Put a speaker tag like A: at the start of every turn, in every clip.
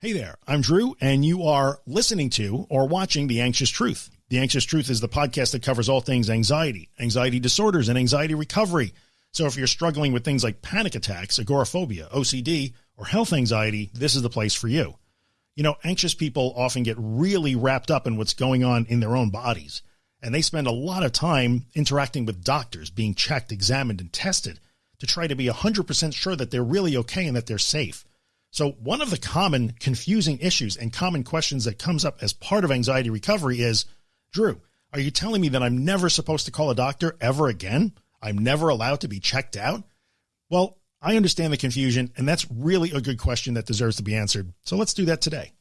A: Hey there, I'm Drew, and you are listening to or watching The Anxious Truth. The Anxious Truth is the podcast that covers all things anxiety, anxiety disorders, and anxiety recovery. So if you're struggling with things like panic attacks, agoraphobia, OCD, or health anxiety, this is the place for you. You know, anxious people often get really wrapped up in what's going on in their own bodies, and they spend a lot of time interacting with doctors, being checked, examined, and tested to try to be 100% sure that they're really okay and that they're safe. So one of the common confusing issues and common questions that comes up as part of anxiety recovery is, Drew, are you telling me that I'm never supposed to call a doctor ever again? I'm never allowed to be checked out? Well, I understand the confusion, and that's really a good question that deserves to be answered. So let's do that today.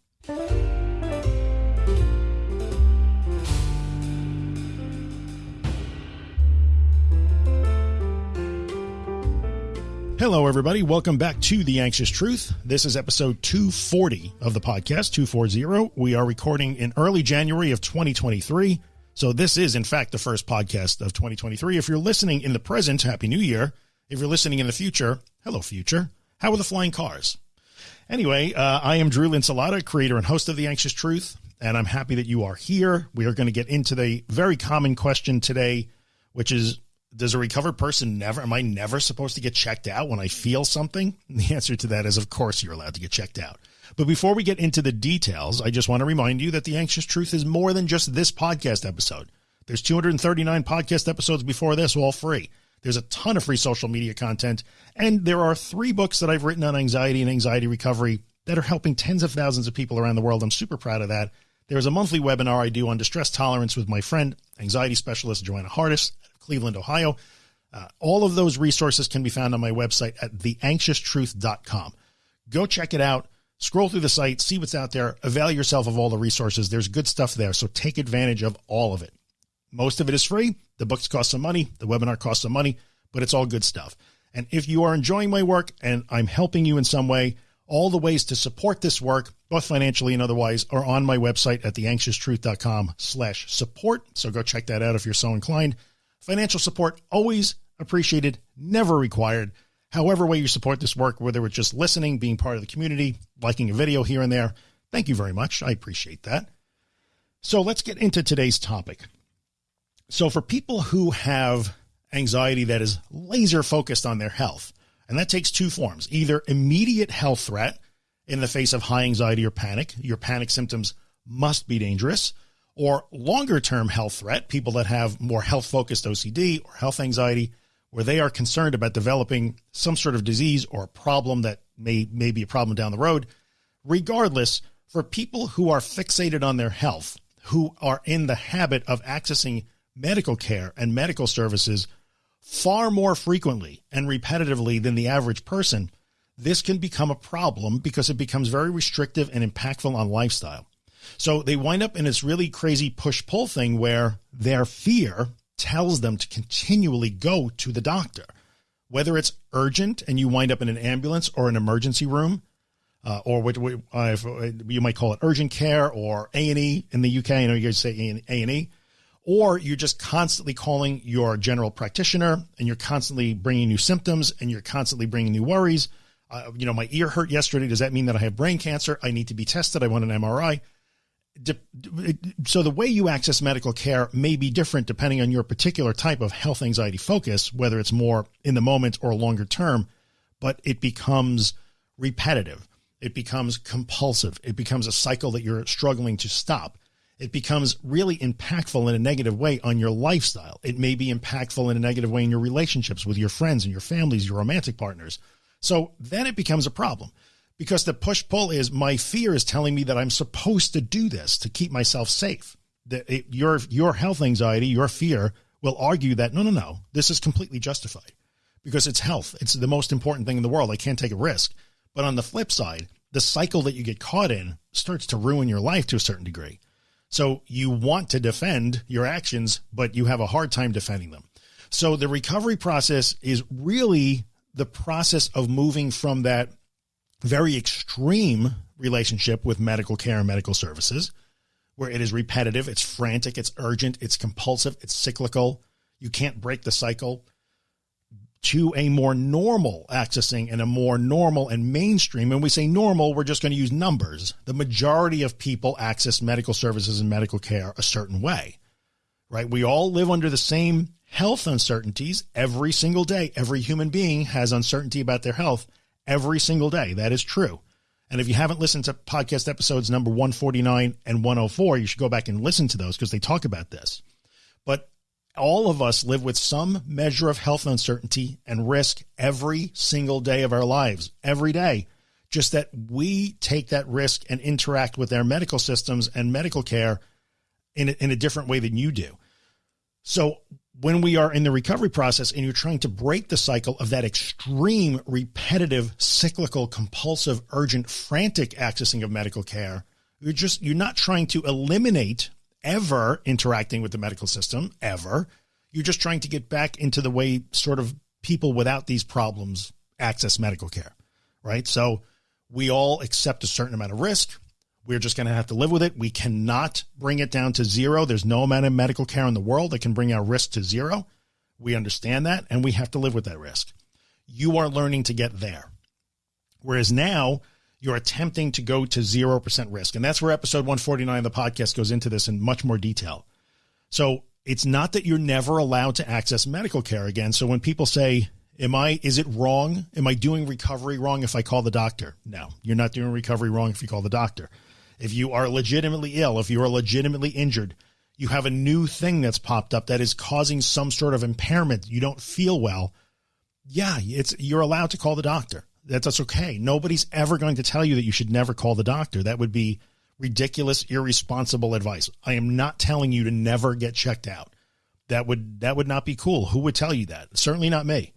A: Hello, everybody. Welcome back to The Anxious Truth. This is episode 240 of the podcast, 240. We are recording in early January of 2023. So this is, in fact, the first podcast of 2023. If you're listening in the present, Happy New Year. If you're listening in the future, hello, future. How are the flying cars? Anyway, uh, I am Drew Linsalata, creator and host of The Anxious Truth, and I'm happy that you are here. We are going to get into the very common question today, which is does a recovered person never, am I never supposed to get checked out when I feel something? And the answer to that is, of course, you're allowed to get checked out. But before we get into the details, I just want to remind you that the anxious truth is more than just this podcast episode. There's 239 podcast episodes before this, all free. There's a ton of free social media content. And there are three books that I've written on anxiety and anxiety recovery that are helping tens of thousands of people around the world. I'm super proud of that. There's a monthly webinar I do on distress tolerance with my friend, anxiety specialist Joanna Hardis. Cleveland, Ohio. Uh, all of those resources can be found on my website at theanxioustruth.com. Go check it out. Scroll through the site, see what's out there, avail yourself of all the resources. There's good stuff there. So take advantage of all of it. Most of it is free. The books cost some money. The webinar costs some money, but it's all good stuff. And if you are enjoying my work and I'm helping you in some way, all the ways to support this work, both financially and otherwise, are on my website at theanxioustruth.com slash support. So go check that out if you're so inclined. Financial support always appreciated, never required. However way you support this work, whether it's just listening, being part of the community, liking a video here and there, thank you very much. I appreciate that. So let's get into today's topic. So for people who have anxiety that is laser focused on their health, and that takes two forms, either immediate health threat in the face of high anxiety or panic, your panic symptoms must be dangerous, or longer term health threat, people that have more health focused OCD or health anxiety, where they are concerned about developing some sort of disease or a problem that may, may be a problem down the road. Regardless, for people who are fixated on their health, who are in the habit of accessing medical care and medical services far more frequently and repetitively than the average person, this can become a problem because it becomes very restrictive and impactful on lifestyle. So they wind up in this really crazy push pull thing where their fear tells them to continually go to the doctor, whether it's urgent and you wind up in an ambulance or an emergency room, uh, or what uh, you might call it urgent care or A&E in the UK. I know you guys say A&E, or you're just constantly calling your general practitioner and you're constantly bringing new symptoms and you're constantly bringing new worries. Uh, you know, my ear hurt yesterday. Does that mean that I have brain cancer? I need to be tested. I want an MRI so the way you access medical care may be different depending on your particular type of health anxiety focus, whether it's more in the moment or longer term, but it becomes repetitive. It becomes compulsive. It becomes a cycle that you're struggling to stop. It becomes really impactful in a negative way on your lifestyle. It may be impactful in a negative way in your relationships with your friends and your families, your romantic partners. So then it becomes a problem because the push pull is my fear is telling me that I'm supposed to do this to keep myself safe. That it, your, your health anxiety, your fear will argue that no, no, no, this is completely justified because it's health. It's the most important thing in the world. I can't take a risk. But on the flip side, the cycle that you get caught in starts to ruin your life to a certain degree. So you want to defend your actions, but you have a hard time defending them. So the recovery process is really the process of moving from that very extreme relationship with medical care and medical services, where it is repetitive, it's frantic, it's urgent, it's compulsive, it's cyclical. You can't break the cycle to a more normal accessing and a more normal and mainstream. And we say normal, we're just going to use numbers. The majority of people access medical services and medical care a certain way, right? We all live under the same health uncertainties every single day. Every human being has uncertainty about their health every single day. That is true. And if you haven't listened to podcast episodes number 149 and 104, you should go back and listen to those because they talk about this. But all of us live with some measure of health uncertainty and risk every single day of our lives, every day. Just that we take that risk and interact with our medical systems and medical care in a, in a different way than you do. So when we are in the recovery process and you're trying to break the cycle of that extreme, repetitive, cyclical, compulsive, urgent, frantic accessing of medical care, you're just, you're not trying to eliminate ever interacting with the medical system, ever. You're just trying to get back into the way sort of people without these problems access medical care, right? So we all accept a certain amount of risk. We're just going to have to live with it. We cannot bring it down to zero. There's no amount of medical care in the world that can bring our risk to zero. We understand that and we have to live with that risk. You are learning to get there. Whereas now you're attempting to go to 0% risk. And that's where episode 149 of the podcast goes into this in much more detail. So it's not that you're never allowed to access medical care again. So when people say, am I, is it wrong? Am I doing recovery wrong if I call the doctor? No, you're not doing recovery wrong if you call the doctor. If you are legitimately ill, if you are legitimately injured, you have a new thing that's popped up that is causing some sort of impairment. You don't feel well. Yeah, it's, you're allowed to call the doctor that that's okay. Nobody's ever going to tell you that you should never call the doctor. That would be ridiculous, irresponsible advice. I am not telling you to never get checked out. That would, that would not be cool. Who would tell you that? Certainly not me.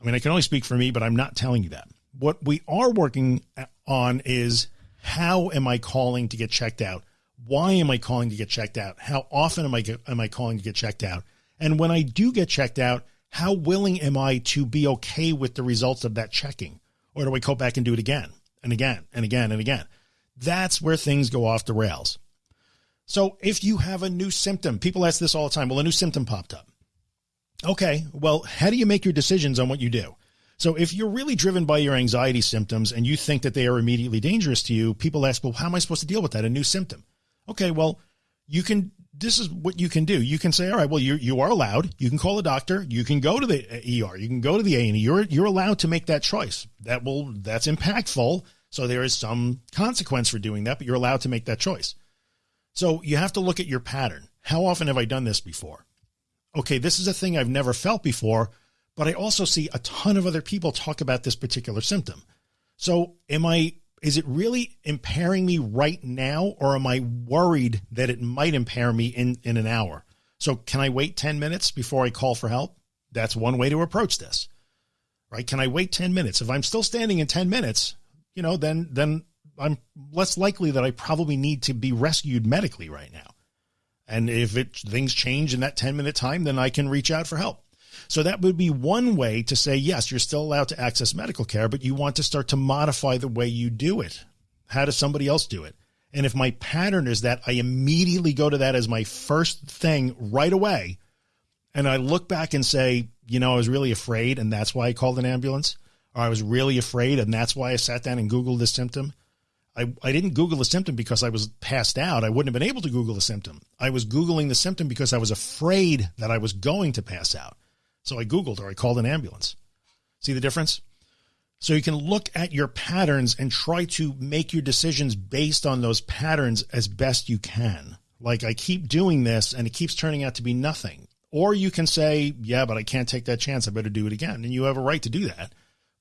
A: I mean, I can only speak for me, but I'm not telling you that. What we are working on is how am I calling to get checked out? Why am I calling to get checked out? How often am I, am I calling to get checked out? And when I do get checked out, how willing am I to be okay with the results of that checking? Or do I go back and do it again and again and again and again? That's where things go off the rails. So if you have a new symptom, people ask this all the time. Well, a new symptom popped up. Okay. Well, how do you make your decisions on what you do? So if you're really driven by your anxiety symptoms and you think that they are immediately dangerous to you, people ask, well, how am I supposed to deal with that? A new symptom. Okay. Well, you can this is what you can do. You can say, all right, well, you, you are allowed. You can call a doctor. You can go to the ER. You can go to the A&E. You're, you're allowed to make that choice. That will, that's impactful. So there is some consequence for doing that, but you're allowed to make that choice. So you have to look at your pattern. How often have I done this before? Okay. This is a thing I've never felt before, but I also see a ton of other people talk about this particular symptom. So am I is it really impairing me right now? Or am I worried that it might impair me in, in an hour? So can I wait 10 minutes before I call for help? That's one way to approach this, right? Can I wait 10 minutes? If I'm still standing in 10 minutes, you know, then, then I'm less likely that I probably need to be rescued medically right now. And if it things change in that 10 minute time, then I can reach out for help. So that would be one way to say, yes, you're still allowed to access medical care, but you want to start to modify the way you do it. How does somebody else do it? And if my pattern is that I immediately go to that as my first thing right away, and I look back and say, you know, I was really afraid and that's why I called an ambulance, or I was really afraid and that's why I sat down and Googled this symptom. I, I didn't Google the symptom because I was passed out. I wouldn't have been able to Google the symptom. I was Googling the symptom because I was afraid that I was going to pass out. So I Googled or I called an ambulance. See the difference? So you can look at your patterns and try to make your decisions based on those patterns as best you can. Like I keep doing this and it keeps turning out to be nothing. Or you can say, yeah, but I can't take that chance. I better do it again. And you have a right to do that.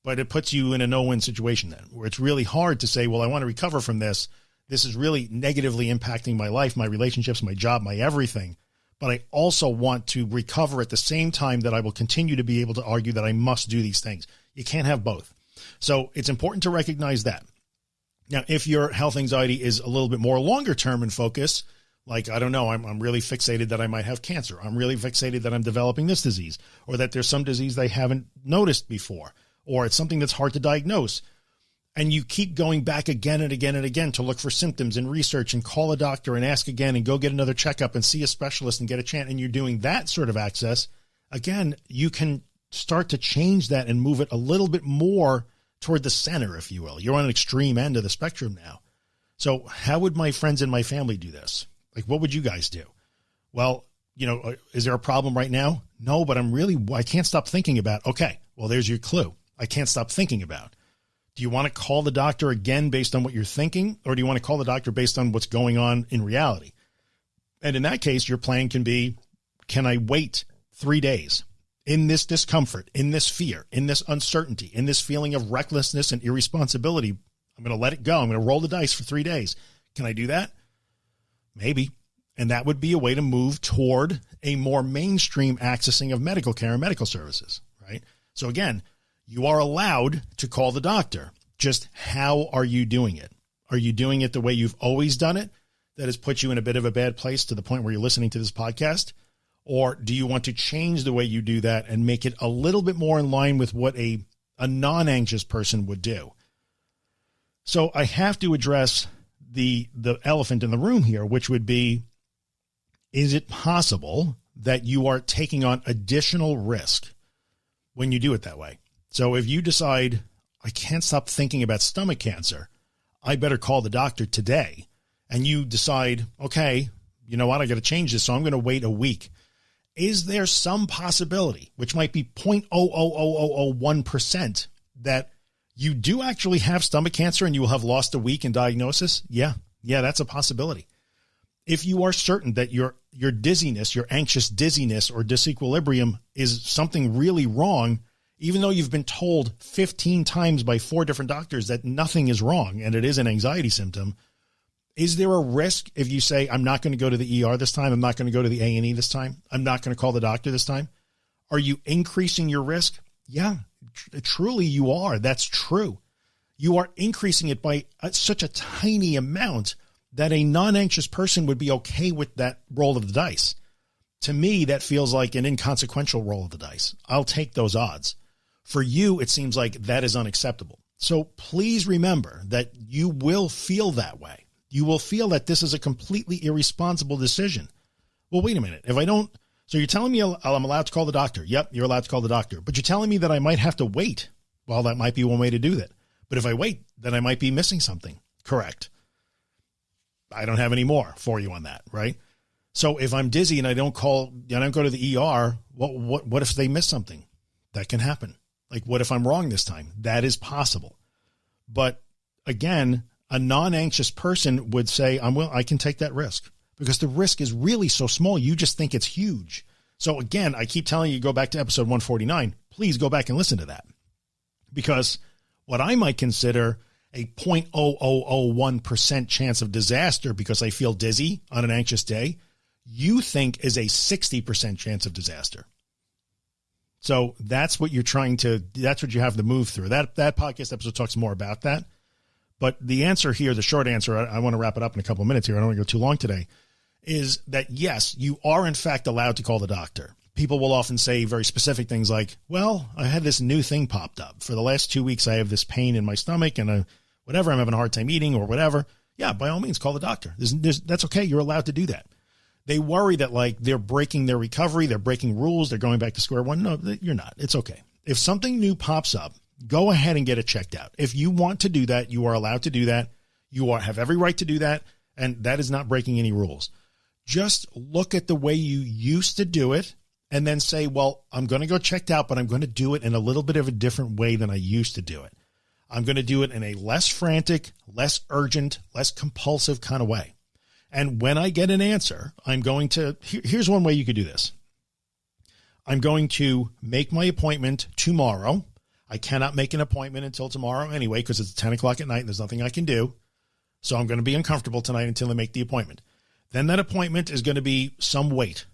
A: But it puts you in a no-win situation then where it's really hard to say, well, I want to recover from this. This is really negatively impacting my life, my relationships, my job, my everything but I also want to recover at the same time that I will continue to be able to argue that I must do these things. You can't have both. So it's important to recognize that. Now, if your health anxiety is a little bit more longer term in focus, like, I don't know, I'm, I'm really fixated that I might have cancer. I'm really fixated that I'm developing this disease or that there's some disease they haven't noticed before, or it's something that's hard to diagnose and you keep going back again and again and again to look for symptoms and research and call a doctor and ask again and go get another checkup and see a specialist and get a chance and you're doing that sort of access again you can start to change that and move it a little bit more toward the center, if you will. You're on an extreme end of the spectrum now. So how would my friends and my family do this? Like, what would you guys do? Well, you know, uh, is there a problem right now? No, but I'm really, I can't stop thinking about, okay, well, there's your clue. I can't stop thinking about. Do you want to call the doctor again based on what you're thinking? Or do you want to call the doctor based on what's going on in reality? And in that case, your plan can be, can I wait three days in this discomfort, in this fear, in this uncertainty, in this feeling of recklessness and irresponsibility? I'm going to let it go. I'm going to roll the dice for three days. Can I do that? Maybe. And that would be a way to move toward a more mainstream accessing of medical care and medical services, right? So again, you are allowed to call the doctor. Just how are you doing it? Are you doing it the way you've always done it? That has put you in a bit of a bad place to the point where you're listening to this podcast? Or do you want to change the way you do that and make it a little bit more in line with what a, a non-anxious person would do? So I have to address the, the elephant in the room here, which would be is it possible that you are taking on additional risk when you do it that way? So if you decide, I can't stop thinking about stomach cancer, I better call the doctor today. And you decide, okay, you know what? I got to change this. So I'm going to wait a week. Is there some possibility, which might be 0.00001% that you do actually have stomach cancer and you will have lost a week in diagnosis? Yeah. Yeah, that's a possibility if you are certain that your your dizziness, your anxious dizziness or disequilibrium is something really wrong, even though you've been told 15 times by four different doctors that nothing is wrong and it is an anxiety symptom, is there a risk if you say, I'm not going to go to the ER this time, I'm not going to go to the A&E this time, I'm not going to call the doctor this time? Are you increasing your risk? Yeah, tr truly you are. That's true. You are increasing it by such a tiny amount that a non-anxious person would be okay with that roll of the dice. To me, that feels like an inconsequential roll of the dice. I'll take those odds. For you, it seems like that is unacceptable. So please remember that you will feel that way. You will feel that this is a completely irresponsible decision. Well, wait a minute. If I don't, so you're telling me I'm allowed to call the doctor. Yep. You're allowed to call the doctor, but you're telling me that I might have to wait. Well, that might be one way to do that. But if I wait, then I might be missing something. Correct. I don't have any more for you on that. Right. So if I'm dizzy and I don't call, I don't go to the ER, what, what, what if they miss something that can happen? Like, what if I'm wrong this time? That is possible. But again, a non-anxious person would say, I'm well, I can take that risk because the risk is really so small. You just think it's huge. So again, I keep telling you, go back to episode 149, please go back and listen to that because what I might consider a 0.0001% chance of disaster because I feel dizzy on an anxious day, you think is a 60% chance of disaster. So that's what you're trying to, that's what you have to move through. That, that podcast episode talks more about that. But the answer here, the short answer, I, I want to wrap it up in a couple of minutes here. I don't want to go too long today is that yes, you are in fact allowed to call the doctor. People will often say very specific things like, well, I had this new thing popped up for the last two weeks. I have this pain in my stomach and a, whatever, I'm having a hard time eating or whatever. Yeah, by all means, call the doctor. There's, there's, that's okay. You're allowed to do that. They worry that like they're breaking their recovery. They're breaking rules. They're going back to square one. No, you're not. It's okay. If something new pops up, go ahead and get it checked out. If you want to do that, you are allowed to do that. You are, have every right to do that. And that is not breaking any rules. Just look at the way you used to do it and then say, well, I'm going to go checked out, but I'm going to do it in a little bit of a different way than I used to do it. I'm going to do it in a less frantic, less urgent, less compulsive kind of way. And when I get an answer, I'm going to, here, here's one way you could do this. I'm going to make my appointment tomorrow. I cannot make an appointment until tomorrow anyway, because it's 10 o'clock at night and there's nothing I can do. So I'm going to be uncomfortable tonight until I make the appointment. Then that appointment is going to be some wait,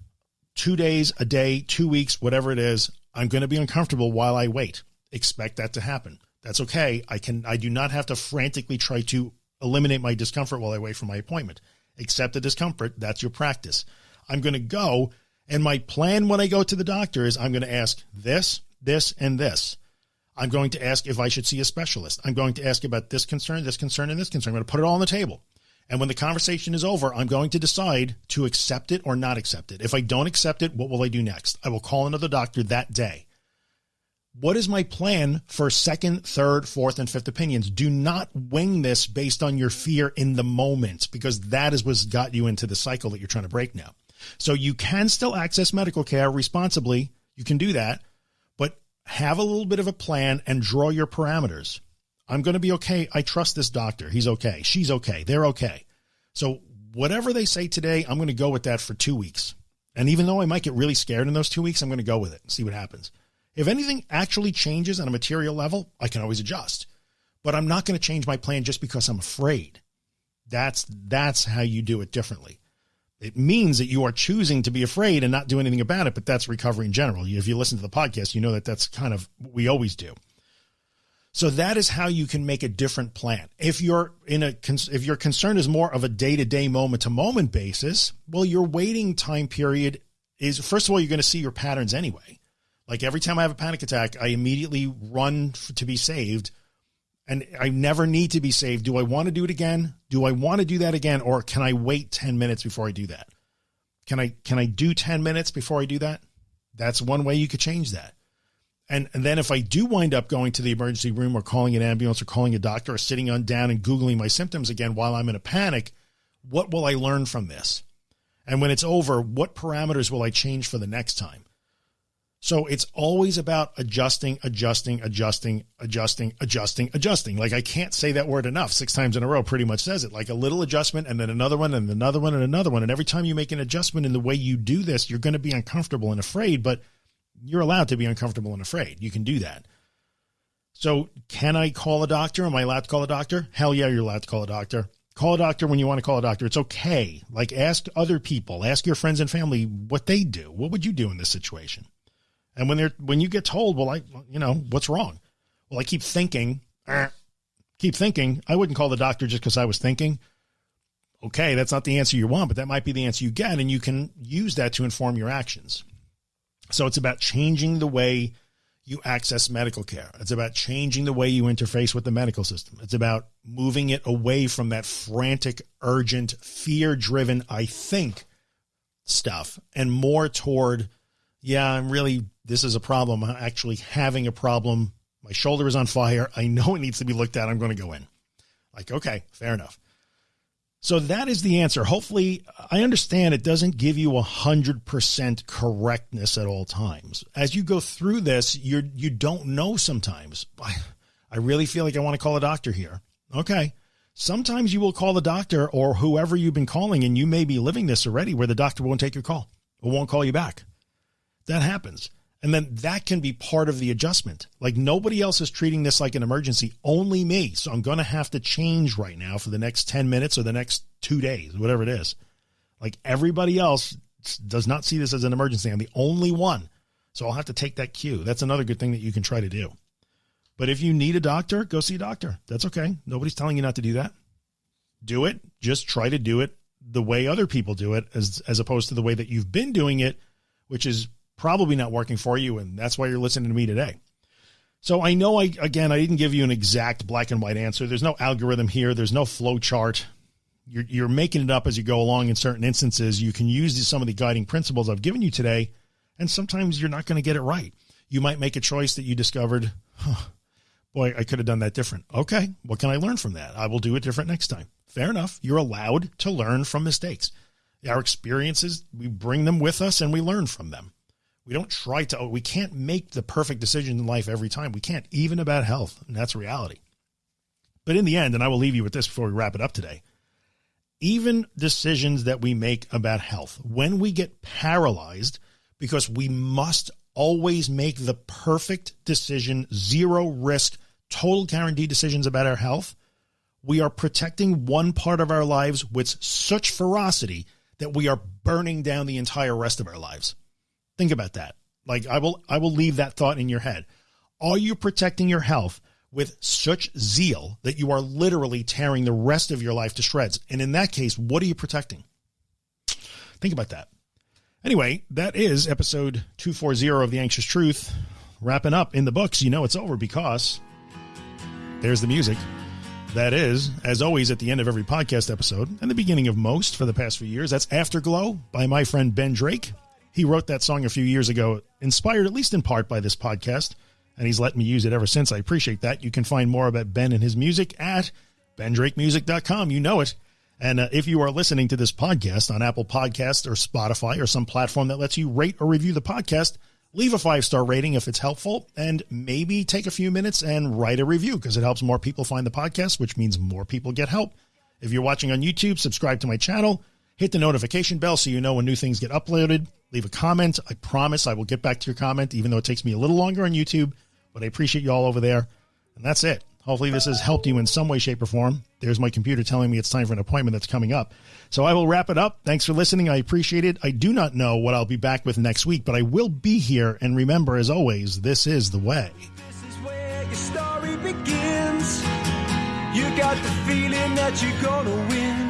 A: two days, a day, two weeks, whatever it is. I'm going to be uncomfortable while I wait. Expect that to happen. That's okay. I can, I do not have to frantically try to eliminate my discomfort while I wait for my appointment. Accept the discomfort. That's your practice. I'm going to go and my plan when I go to the doctor is I'm going to ask this, this, and this. I'm going to ask if I should see a specialist. I'm going to ask about this concern, this concern, and this concern. I'm going to put it all on the table. And when the conversation is over, I'm going to decide to accept it or not accept it. If I don't accept it, what will I do next? I will call another doctor that day What is my plan for second, third, fourth, and fifth opinions? Do not wing this based on your fear in the moment because that is what's got you into the cycle that you're trying to break now. So you can still access medical care responsibly. You can do that, but have a little bit of a plan and draw your parameters. I'm going to be okay. I trust this doctor. He's okay. She's okay. They're okay. So whatever they say today, I'm going to go with that for two weeks. And even though I might get really scared in those two weeks, I'm going to go with it and see what happens. If anything actually changes on a material level, I can always adjust, but I'm not going to change my plan just because I'm afraid. That's, that's how you do it differently. It means that you are choosing to be afraid and not do anything about it, but that's recovery in general. If you listen to the podcast, you know that that's kind of what we always do. So that is how you can make a different plan. If you're in a, if your concern is more of a day to day, moment to moment basis, well, your waiting time period is, first of all, you're going to see your patterns anyway. Like every time I have a panic attack, I immediately run to be saved and I never need to be saved. Do I want to do it again? Do I want to do that again? Or can I wait 10 minutes before I do that? Can I, can I do 10 minutes before I do that? That's one way you could change that. And, and then if I do wind up going to the emergency room or calling an ambulance or calling a doctor or sitting on down and Googling my symptoms again while I'm in a panic, what will I learn from this? And when it's over, what parameters will I change for the next time? So it's always about adjusting, adjusting, adjusting, adjusting, adjusting, adjusting. Like I can't say that word enough. Six times in a row pretty much says it like a little adjustment and then another one and another one and another one. And every time you make an adjustment in the way you do this, you're going to be uncomfortable and afraid, but you're allowed to be uncomfortable and afraid. You can do that. So can I call a doctor? Am I allowed to call a doctor? Hell yeah, you're allowed to call a doctor. Call a doctor when you want to call a doctor. It's okay. Like ask other people, ask your friends and family what they do. What would you do in this situation? And when they're, when you get told, well, I, you know, what's wrong? Well, I keep thinking, eh, keep thinking. I wouldn't call the doctor just because I was thinking. Okay, that's not the answer you want, but that might be the answer you get. And you can use that to inform your actions. So it's about changing the way you access medical care. It's about changing the way you interface with the medical system. It's about moving it away from that frantic, urgent, fear driven, I think stuff and more toward, yeah, I'm really, this is a problem. I'm actually having a problem. My shoulder is on fire. I know it needs to be looked at. I'm going to go in. Like, okay, fair enough. So that is the answer. Hopefully I understand it doesn't give you a hundred percent correctness at all times. As you go through this, you're, you don't know sometimes. I really feel like I want to call a doctor here. Okay. Sometimes you will call the doctor or whoever you've been calling and you may be living this already where the doctor won't take your call or won't call you back. That happens. And then that can be part of the adjustment. Like nobody else is treating this like an emergency, only me. So I'm going to have to change right now for the next 10 minutes or the next two days, whatever it is. Like everybody else does not see this as an emergency. I'm the only one. So I'll have to take that cue. That's another good thing that you can try to do. But if you need a doctor, go see a doctor. That's okay. Nobody's telling you not to do that. Do it. Just try to do it the way other people do it as, as opposed to the way that you've been doing it, which is probably not working for you. And that's why you're listening to me today. So I know I, again, I didn't give you an exact black and white answer. There's no algorithm here. There's no flow chart. You're, you're making it up as you go along in certain instances. You can use some of the guiding principles I've given you today. And sometimes you're not going to get it right. You might make a choice that you discovered, huh, boy, I could have done that different. Okay. What can I learn from that? I will do it different next time. Fair enough. You're allowed to learn from mistakes. Our experiences, we bring them with us and we learn from them. We don't try to, we can't make the perfect decision in life every time. We can't, even about health. And that's reality. But in the end, and I will leave you with this before we wrap it up today, even decisions that we make about health, when we get paralyzed because we must always make the perfect decision, zero risk, total guarantee decisions about our health, we are protecting one part of our lives with such ferocity that we are burning down the entire rest of our lives. Think about that. Like I will, I will leave that thought in your head. Are you protecting your health with such zeal that you are literally tearing the rest of your life to shreds? And in that case, what are you protecting? Think about that. Anyway, that is episode 240 of The Anxious Truth. Wrapping up in the books, you know it's over because there's the music. That is, as always, at the end of every podcast episode and the beginning of most for the past few years. That's Afterglow by my friend Ben Drake. He wrote that song a few years ago, inspired at least in part by this podcast. and he's let me use it ever since. I appreciate that. You can find more about Ben and his music at bendrakemusic.com. You know it. And uh, if you are listening to this podcast on Apple Podcast or Spotify or some platform that lets you rate or review the podcast, leave a five star rating if it's helpful, and maybe take a few minutes and write a review because it helps more people find the podcast, which means more people get help. If you're watching on YouTube, subscribe to my channel, hit the notification bell so you know when new things get uploaded. Leave a comment. I promise I will get back to your comment, even though it takes me a little longer on YouTube, but I appreciate you all over there. And that's it. Hopefully, this has helped you in some way, shape, or form. There's my computer telling me it's time for an appointment that's coming up. So I will wrap it up. Thanks for listening. I appreciate it. I do not know what I'll be back with next week, but I will be here. And remember, as always, this is the way.
B: This is where your story begins. You got the feeling that you're gonna win.